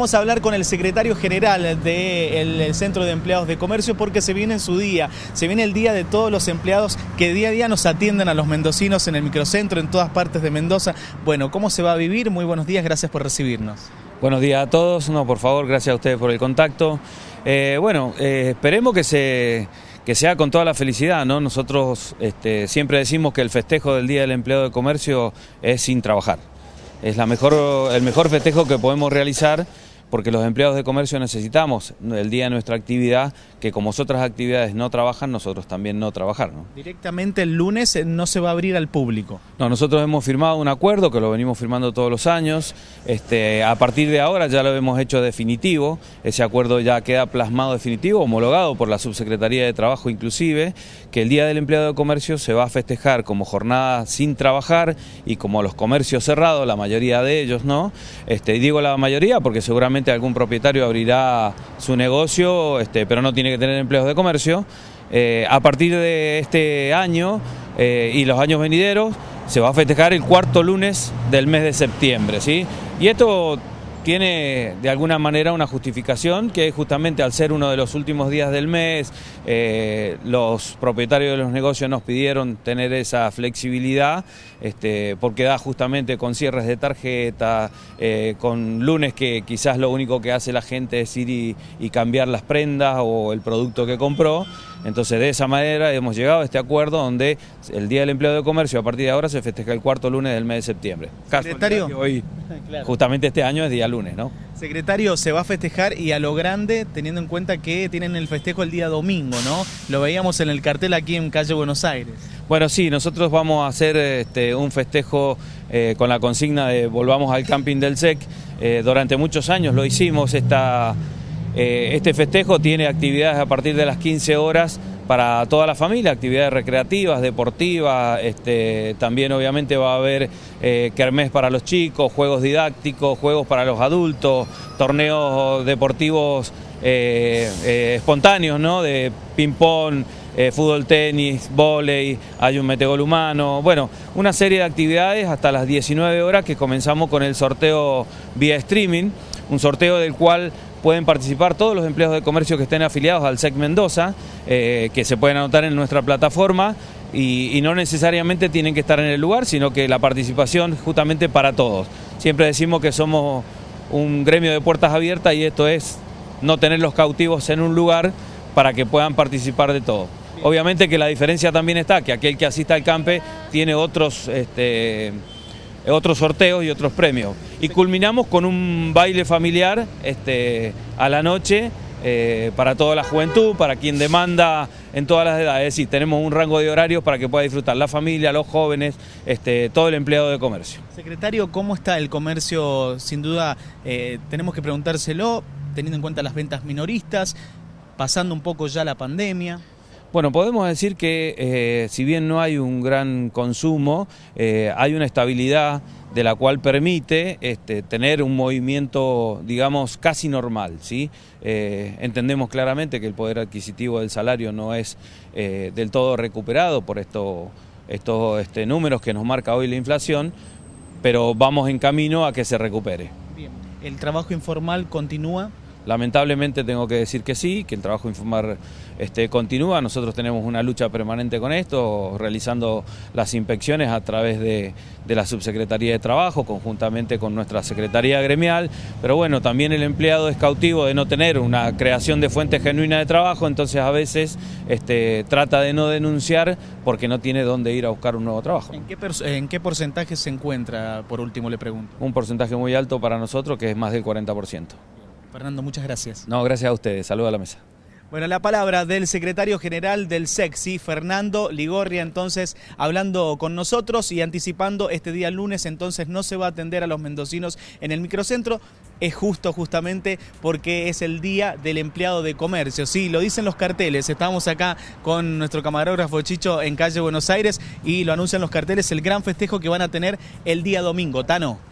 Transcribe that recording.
Vamos a hablar con el secretario general del Centro de Empleados de Comercio porque se viene en su día, se viene el día de todos los empleados que día a día nos atienden a los mendocinos en el microcentro, en todas partes de Mendoza. Bueno, ¿cómo se va a vivir? Muy buenos días, gracias por recibirnos. Buenos días a todos, no, por favor, gracias a ustedes por el contacto. Eh, bueno, eh, esperemos que se que sea con toda la felicidad, ¿no? Nosotros este, siempre decimos que el festejo del Día del Empleado de Comercio es sin trabajar. Es la mejor, el mejor festejo que podemos realizar porque los empleados de comercio necesitamos el día de nuestra actividad, que como otras actividades no trabajan, nosotros también no trabajar. Directamente el lunes eh, no se va a abrir al público. No, nosotros hemos firmado un acuerdo que lo venimos firmando todos los años. Este, a partir de ahora ya lo hemos hecho definitivo. Ese acuerdo ya queda plasmado definitivo, homologado por la Subsecretaría de Trabajo inclusive, que el Día del Empleado de Comercio se va a festejar como jornada sin trabajar y como los comercios cerrados, la mayoría de ellos, ¿no? Este, digo la mayoría porque seguramente algún propietario abrirá su negocio, este, pero no tiene que tener empleos de comercio. Eh, a partir de este año eh, y los años venideros se va a festejar el cuarto lunes del mes de septiembre. ¿sí? Y esto tiene de alguna manera una justificación que justamente al ser uno de los últimos días del mes, eh, los propietarios de los negocios nos pidieron tener esa flexibilidad, este, porque da justamente con cierres de tarjeta, eh, con lunes que quizás lo único que hace la gente es ir y cambiar las prendas o el producto que compró. Entonces de esa manera hemos llegado a este acuerdo donde el Día del Empleo de Comercio a partir de ahora se festeja el cuarto lunes del mes de septiembre. Secretario. Hoy, justamente este año es día lunes, ¿no? Secretario, se va a festejar y a lo grande, teniendo en cuenta que tienen el festejo el día domingo, ¿no? Lo veíamos en el cartel aquí en calle Buenos Aires. Bueno, sí, nosotros vamos a hacer este, un festejo eh, con la consigna de volvamos al camping del SEC. Eh, durante muchos años lo hicimos, esta eh, este festejo tiene actividades a partir de las 15 horas para toda la familia, actividades recreativas, deportivas, este, también obviamente va a haber eh, kermés para los chicos, juegos didácticos, juegos para los adultos, torneos deportivos eh, espontáneos, ¿no? de ping-pong, fútbol, tenis, volei, hay un metegol humano, bueno, una serie de actividades hasta las 19 horas que comenzamos con el sorteo vía streaming, un sorteo del cual pueden participar todos los empleados de comercio que estén afiliados al SEC Mendoza, eh, que se pueden anotar en nuestra plataforma y, no necesariamente tienen que estar en el lugar, sino que la participación justamente para todos. Siempre decimos que somos un gremio de puertas abiertas y esto es no tener los cautivos en un lugar para que puedan participar de todo. Obviamente que la diferencia también está que aquel que asista al campe tiene otros... Este, otros sorteos y otros premios. Y culminamos con un baile familiar este, a la noche eh, para toda la juventud, para quien demanda en todas las edades. Es decir, tenemos un rango de horarios para que pueda disfrutar la familia, los jóvenes, este, todo el empleado de comercio. Secretario, ¿cómo está el comercio? Sin duda eh, tenemos que preguntárselo, teniendo en cuenta las ventas minoristas, pasando un poco ya la pandemia. Bueno, podemos decir que eh, si bien no hay un gran consumo, eh, hay una estabilidad de la cual permite este, tener un movimiento, digamos, casi normal. ¿sí? Eh, entendemos claramente que el poder adquisitivo del salario no es del todo recuperado por estos este, números que nos marca hoy la inflación, pero vamos en camino a que se recupere. Bien. ¿El trabajo informal continúa? Lamentablemente tengo que decir que sí, que el trabajo informal este, continúa. Nosotros tenemos una lucha permanente con esto, realizando las inspecciones a través de, la Subsecretaría de Trabajo, conjuntamente con nuestra Secretaría Gremial. Pero bueno, también el empleado es cautivo de no tener una creación de fuentes genuina de trabajo, entonces a veces este, trata de no denunciar porque no tiene dónde ir a buscar un nuevo trabajo. ¿En qué, ¿En qué porcentaje se encuentra, por último le pregunto? Un porcentaje muy alto para nosotros, que es más del 40%. Fernando, muchas gracias. No, gracias a ustedes. Saludos a la mesa. Bueno, la palabra del secretario general del SEXI, Fernando Ligorria, entonces hablando con nosotros y anticipando este día lunes, entonces no se va a atender a los mendocinos en el microcentro. Es justo justamente porque es el día del empleado de comercio. Sí, lo dicen los carteles. Estamos acá con nuestro camarógrafo Chicho en calle Buenos Aires y lo anuncian los carteles, el gran festejo que van a tener el día domingo. Tano.